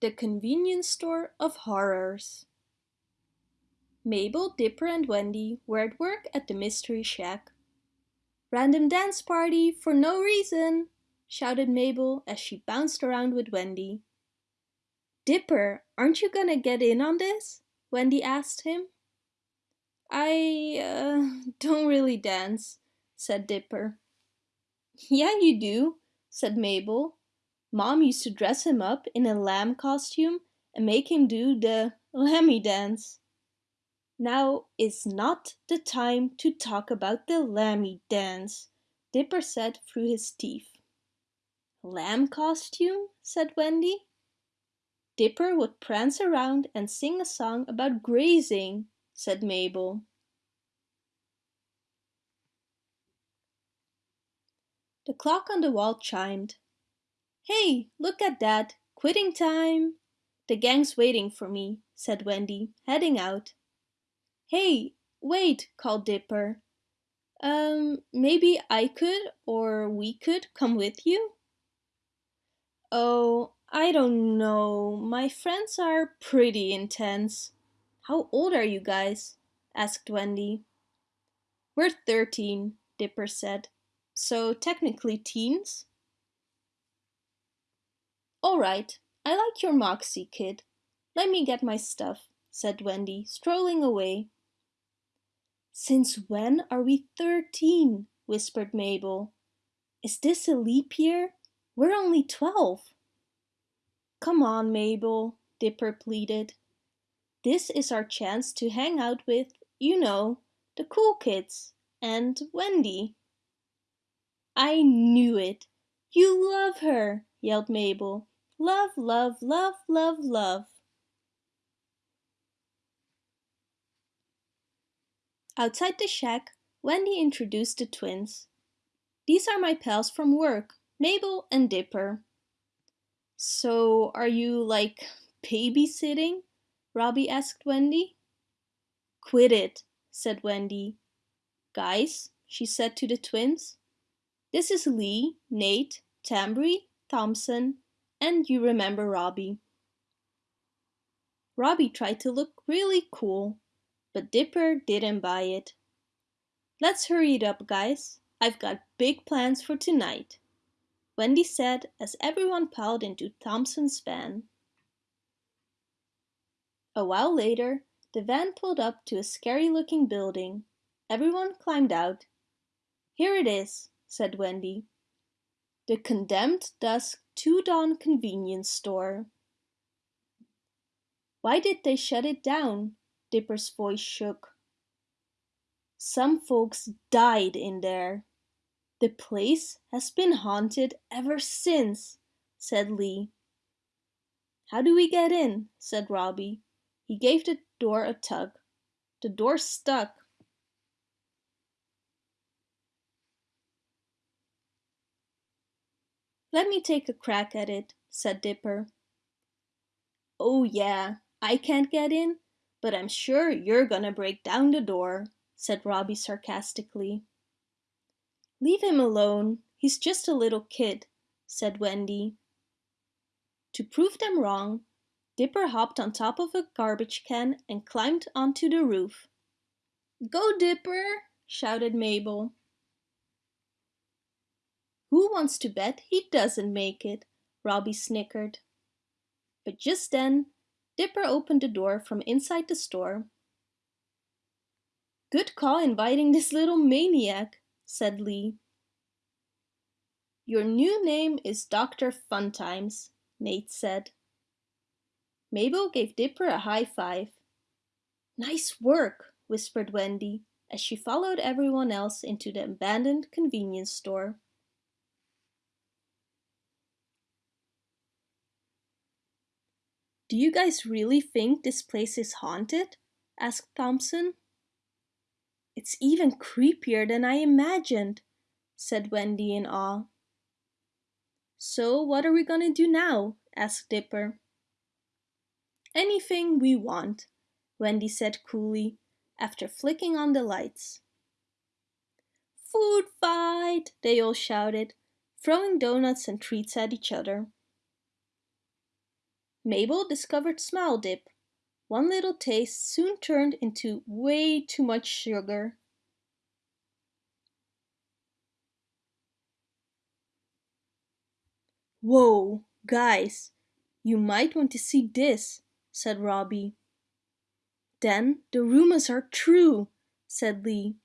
The Convenience Store of Horrors Mabel, Dipper and Wendy were at work at the Mystery Shack. Random dance party for no reason, shouted Mabel as she bounced around with Wendy. Dipper, aren't you gonna get in on this? Wendy asked him. I uh, don't really dance, said Dipper. Yeah, you do, said Mabel. Mom used to dress him up in a lamb costume and make him do the lammy dance. Now is not the time to talk about the lammy dance, Dipper said through his teeth. Lamb costume? said Wendy. Dipper would prance around and sing a song about grazing, said Mabel. The clock on the wall chimed. Hey, look at that! Quitting time! The gang's waiting for me, said Wendy, heading out. Hey, wait, called Dipper. Um, maybe I could or we could come with you? Oh, I don't know. My friends are pretty intense. How old are you guys? asked Wendy. We're 13, Dipper said. So technically teens? All right, I like your moxie, kid. Let me get my stuff, said Wendy, strolling away. Since when are we thirteen? whispered Mabel. Is this a leap year? We're only twelve. Come on, Mabel, Dipper pleaded. This is our chance to hang out with, you know, the cool kids and Wendy. I knew it. You love her, yelled Mabel. Love, love, love, love, love. Outside the shack, Wendy introduced the twins. These are my pals from work, Mabel and Dipper. So, are you, like, babysitting? Robbie asked Wendy. Quit it, said Wendy. Guys, she said to the twins, this is Lee, Nate, Tambry, Thompson, and you remember Robbie. Robbie tried to look really cool, but Dipper didn't buy it. Let's hurry it up, guys. I've got big plans for tonight, Wendy said as everyone piled into Thompson's van. A while later, the van pulled up to a scary-looking building. Everyone climbed out. Here it is, said Wendy. The Condemned Dusk Dawn Convenience Store. Why did they shut it down? Dipper's voice shook. Some folks died in there. The place has been haunted ever since, said Lee. How do we get in? said Robbie. He gave the door a tug. The door stuck. Let me take a crack at it, said Dipper. Oh yeah, I can't get in, but I'm sure you're gonna break down the door, said Robbie sarcastically. Leave him alone, he's just a little kid, said Wendy. To prove them wrong, Dipper hopped on top of a garbage can and climbed onto the roof. Go Dipper, shouted Mabel. Who wants to bet he doesn't make it? Robbie snickered. But just then, Dipper opened the door from inside the store. Good call inviting this little maniac, said Lee. Your new name is Dr. Funtimes, Nate said. Mabel gave Dipper a high five. Nice work, whispered Wendy as she followed everyone else into the abandoned convenience store. Do you guys really think this place is haunted? asked Thompson. It's even creepier than I imagined, said Wendy in awe. So what are we gonna do now? asked Dipper. Anything we want, Wendy said coolly, after flicking on the lights. Food fight, they all shouted, throwing donuts and treats at each other. Mabel discovered Smile Dip. One little taste soon turned into way too much sugar. Whoa, guys, you might want to see this, said Robbie. Then the rumors are true, said Lee,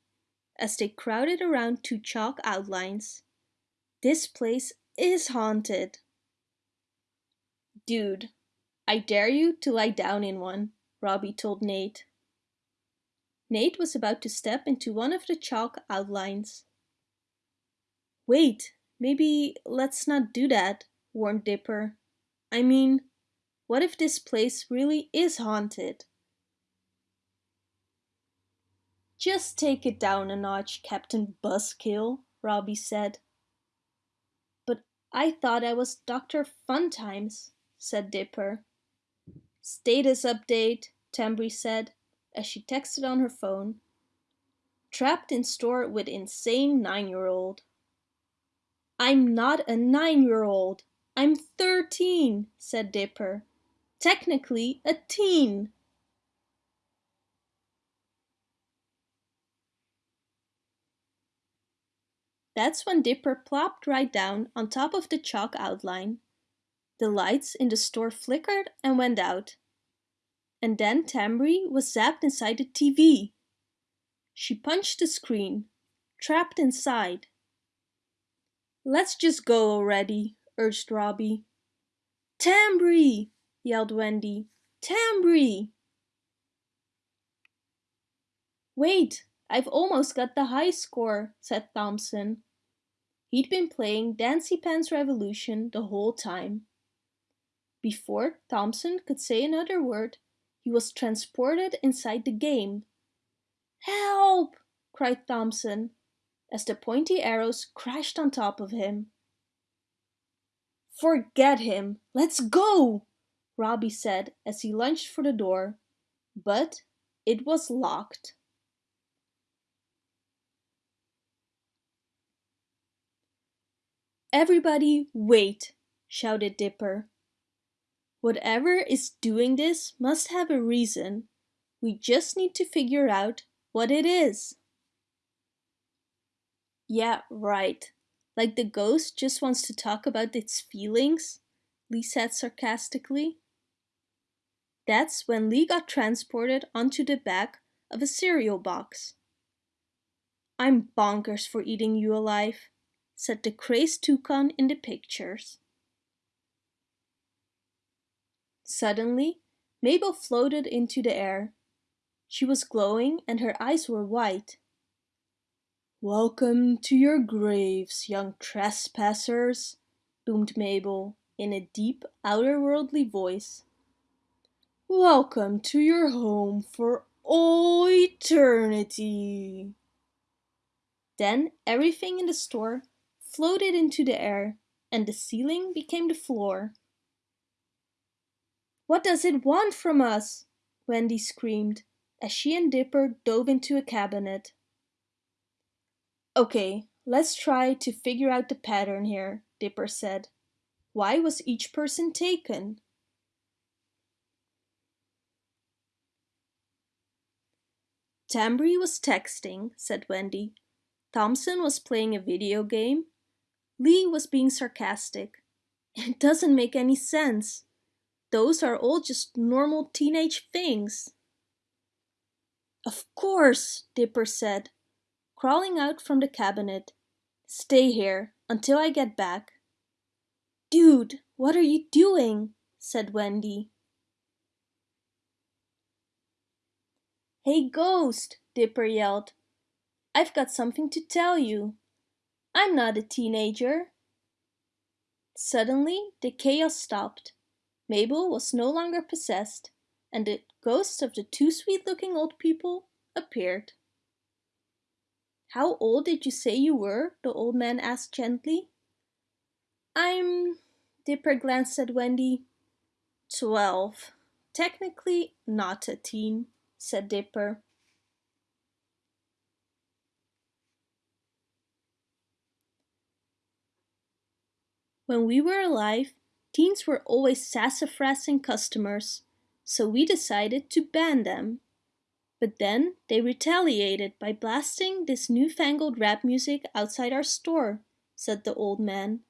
as they crowded around two chalk outlines. This place is haunted. Dude, I dare you to lie down in one, Robbie told Nate. Nate was about to step into one of the chalk outlines. Wait, maybe let's not do that, warned Dipper. I mean, what if this place really is haunted? Just take it down a notch, Captain Buzzkill, Robbie said. But I thought I was Dr. Funtimes, said Dipper. Status update, Tambry said, as she texted on her phone. Trapped in store with insane nine-year-old. I'm not a nine-year-old. I'm 13, said Dipper. Technically a teen. That's when Dipper plopped right down on top of the chalk outline. The lights in the store flickered and went out. And then Tambry was zapped inside the TV. She punched the screen, trapped inside. Let's just go already, urged Robbie. Tambry! yelled Wendy. Tambry! Wait, I've almost got the high score, said Thompson. He'd been playing Dancy Pants Revolution the whole time. Before Thompson could say another word, he was transported inside the game. Help! cried Thompson, as the pointy arrows crashed on top of him. Forget him! Let's go! Robbie said as he lunged for the door. But it was locked. Everybody wait, shouted Dipper. Whatever is doing this must have a reason. We just need to figure out what it is. Yeah, right. Like the ghost just wants to talk about its feelings, Lee said sarcastically. That's when Lee got transported onto the back of a cereal box. I'm bonkers for eating you alive, said the crazed toucan in the pictures. Suddenly, Mabel floated into the air. She was glowing and her eyes were white. Welcome to your graves, young trespassers, boomed Mabel in a deep, outer-worldly voice. Welcome to your home for all eternity. Then everything in the store floated into the air and the ceiling became the floor. What does it want from us? Wendy screamed as she and Dipper dove into a cabinet. Okay, let's try to figure out the pattern here, Dipper said. Why was each person taken? Tambry was texting, said Wendy. Thompson was playing a video game. Lee was being sarcastic. It doesn't make any sense. Those are all just normal teenage things. Of course, Dipper said, crawling out from the cabinet. Stay here until I get back. Dude, what are you doing? said Wendy. Hey Ghost, Dipper yelled. I've got something to tell you. I'm not a teenager. Suddenly, the chaos stopped. Mabel was no longer possessed, and the ghosts of the two sweet-looking old people appeared. How old did you say you were? the old man asked gently. I'm... Dipper glanced at Wendy. Twelve. Technically not a teen said Dipper. When we were alive, Teens were always sassafrassing customers, so we decided to ban them. But then they retaliated by blasting this newfangled rap music outside our store, said the old man.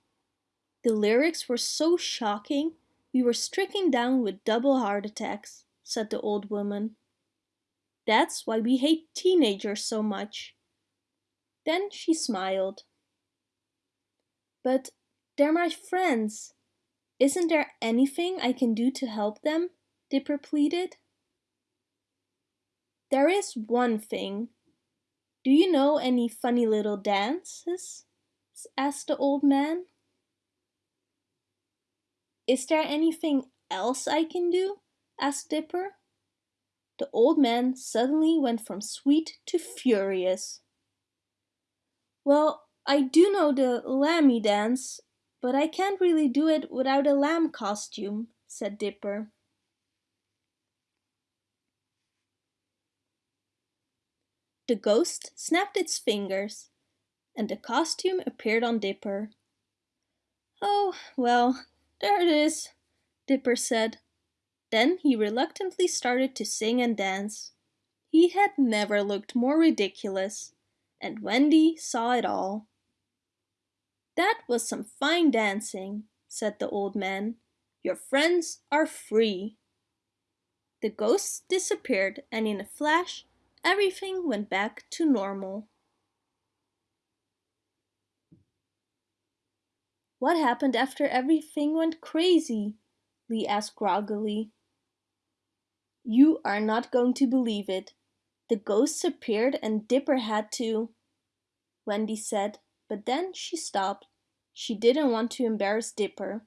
The lyrics were so shocking, we were stricken down with double heart attacks, said the old woman. That's why we hate teenagers so much. Then she smiled. But they're my friends. Isn't there anything I can do to help them? Dipper pleaded. There is one thing. Do you know any funny little dances? asked the old man. Is there anything else I can do? asked Dipper. The old man suddenly went from sweet to furious. Well, I do know the lammy dance, but I can't really do it without a lamb costume, said Dipper. The ghost snapped its fingers, and the costume appeared on Dipper. Oh, well, there it is, Dipper said. Then he reluctantly started to sing and dance. He had never looked more ridiculous, and Wendy saw it all. That was some fine dancing, said the old man. Your friends are free. The ghosts disappeared and in a flash everything went back to normal. What happened after everything went crazy? Lee asked groggily. You are not going to believe it. The ghosts appeared and Dipper had to... Wendy said, but then she stopped. She didn't want to embarrass Dipper.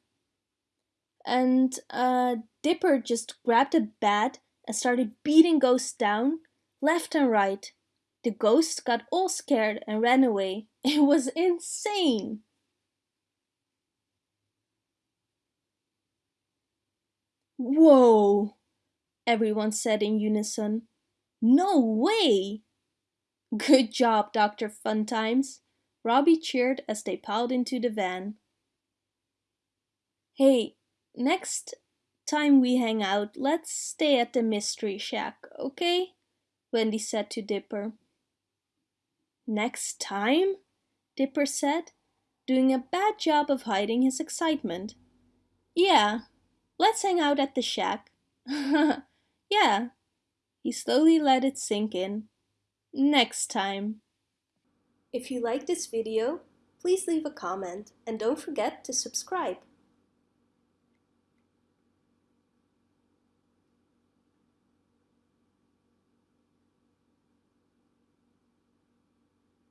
And uh, Dipper just grabbed a bat and started beating ghosts down, left and right. The ghosts got all scared and ran away. It was insane! Whoa! Everyone said in unison. No way! Good job, Dr. Funtimes. Robbie cheered as they piled into the van. Hey, next time we hang out, let's stay at the Mystery Shack, okay? Wendy said to Dipper. Next time? Dipper said, doing a bad job of hiding his excitement. Yeah, let's hang out at the shack. yeah. He slowly let it sink in. Next time. If you like this video, please leave a comment and don't forget to subscribe.